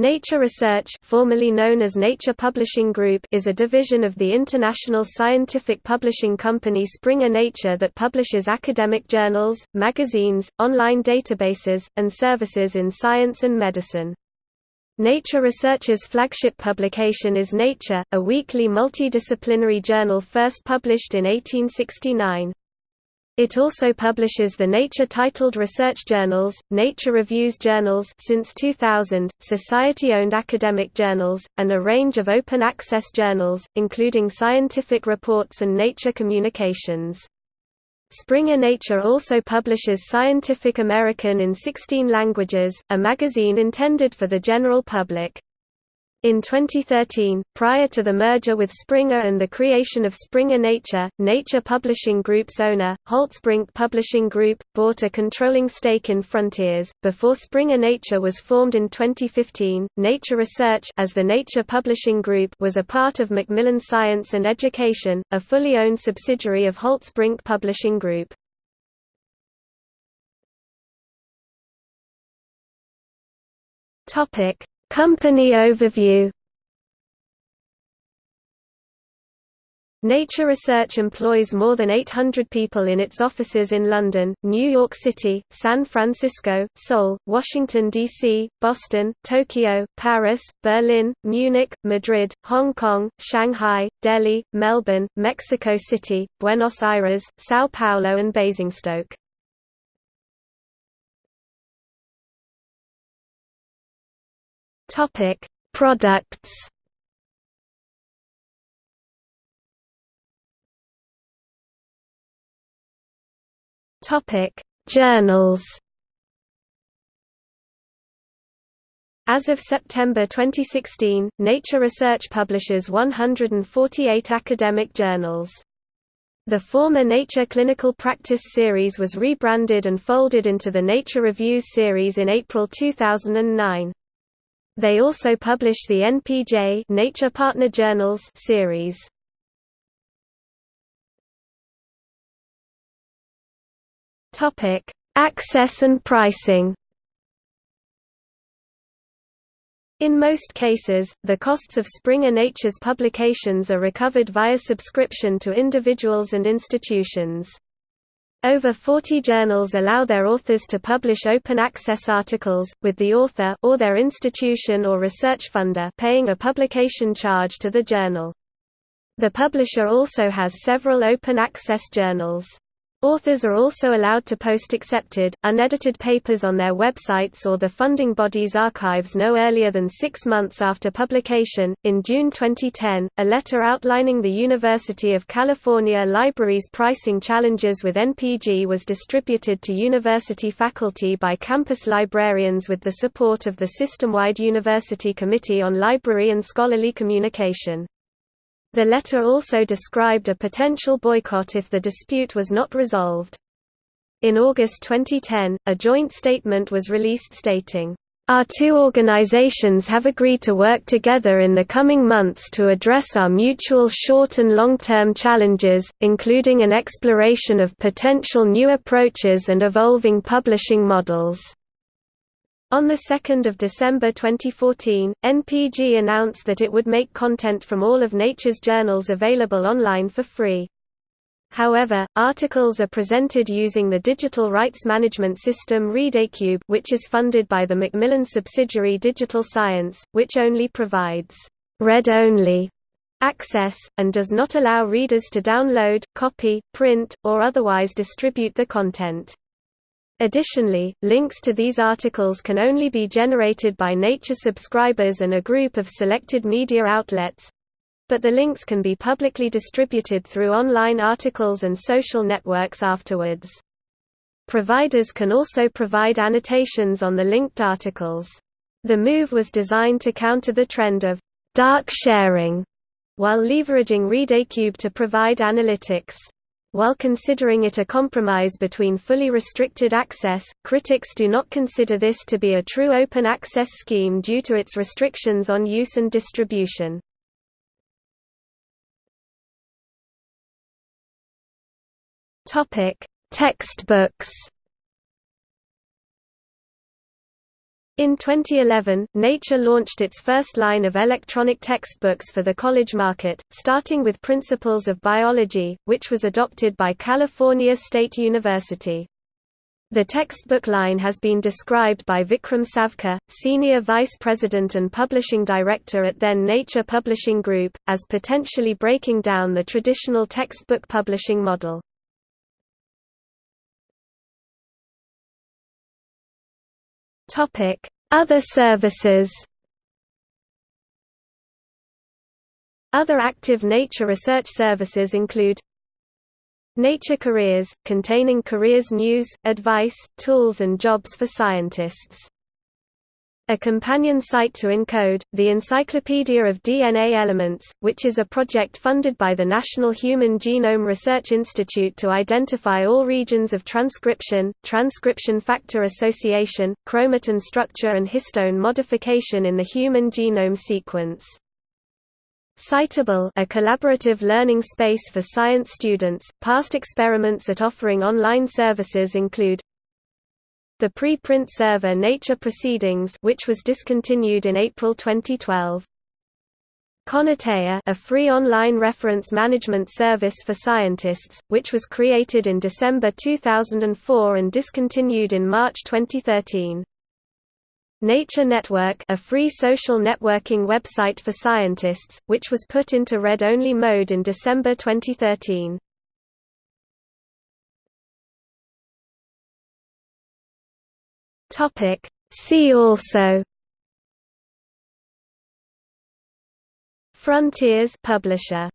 Nature Research formerly known as Nature Publishing Group is a division of the international scientific publishing company Springer Nature that publishes academic journals, magazines, online databases, and services in science and medicine. Nature Research's flagship publication is Nature, a weekly multidisciplinary journal first published in 1869. It also publishes the Nature-titled research journals, Nature Reviews journals since 2000, society-owned academic journals, and a range of open-access journals, including scientific reports and nature communications. Springer Nature also publishes Scientific American in 16 languages, a magazine intended for the general public. In 2013, prior to the merger with Springer and the creation of Springer Nature, Nature Publishing Group's owner, Holtzbrinck Publishing Group, bought a controlling stake in Frontiers. Before Springer Nature was formed in 2015, Nature Research as the Nature Publishing Group was a part of Macmillan Science and Education, a fully owned subsidiary of Holtzbrinck Publishing Group. Topic: Company overview Nature Research employs more than 800 people in its offices in London, New York City, San Francisco, Seoul, Washington, D.C., Boston, Tokyo, Paris, Berlin, Munich, Madrid, Hong Kong, Shanghai, Delhi, Melbourne, Mexico City, Buenos Aires, São Paulo and Basingstoke. Topic: Products. Topic: Journals. As of September 2016, Nature Research publishes 148 academic journals. The former Nature Clinical Practice series was rebranded and folded into the Nature Reviews series in April 2009. They also publish the NPJ Nature Partner Journals series. Topic: Access and pricing. In most cases, the costs of Springer Nature's publications are recovered via subscription to individuals and institutions. Over 40 journals allow their authors to publish open-access articles, with the author or their institution or research funder paying a publication charge to the journal. The publisher also has several open-access journals. Authors are also allowed to post accepted, unedited papers on their websites or the funding body's archives no earlier than six months after publication. In June 2010, a letter outlining the University of California Library's pricing challenges with NPG was distributed to university faculty by campus librarians with the support of the system-wide University Committee on Library and Scholarly Communication. The letter also described a potential boycott if the dispute was not resolved. In August 2010, a joint statement was released stating, our two organizations have agreed to work together in the coming months to address our mutual short and long-term challenges, including an exploration of potential new approaches and evolving publishing models. On 2 December 2014, NPG announced that it would make content from all of Nature's journals available online for free. However, articles are presented using the digital rights management system ReadAcube which is funded by the Macmillan subsidiary Digital Science, which only provides read-only access, and does not allow readers to download, copy, print, or otherwise distribute the content. Additionally, links to these articles can only be generated by Nature subscribers and a group of selected media outlets, but the links can be publicly distributed through online articles and social networks afterwards. Providers can also provide annotations on the linked articles. The move was designed to counter the trend of dark sharing, while leveraging ReadAcube to provide analytics. While considering it a compromise between fully restricted access, critics do not consider this to be a true open access scheme due to its restrictions on use and distribution. Textbooks In 2011, Nature launched its first line of electronic textbooks for the college market, starting with Principles of Biology, which was adopted by California State University. The textbook line has been described by Vikram Savkar, Senior Vice President and Publishing Director at then Nature Publishing Group, as potentially breaking down the traditional textbook publishing model. Other services Other active nature research services include Nature Careers, containing careers news, advice, tools and jobs for scientists a companion site to ENCODE, the Encyclopedia of DNA Elements, which is a project funded by the National Human Genome Research Institute to identify all regions of transcription, transcription factor association, chromatin structure and histone modification in the human genome sequence. Scitable a collaborative learning space for science students, past experiments at offering online services include the preprint server Nature Proceedings which was discontinued in April 2012. Connotea a free online reference management service for scientists, which was created in December 2004 and discontinued in March 2013. Nature Network a free social networking website for scientists, which was put into read-only mode in December 2013. Topic. See also. Frontiers publisher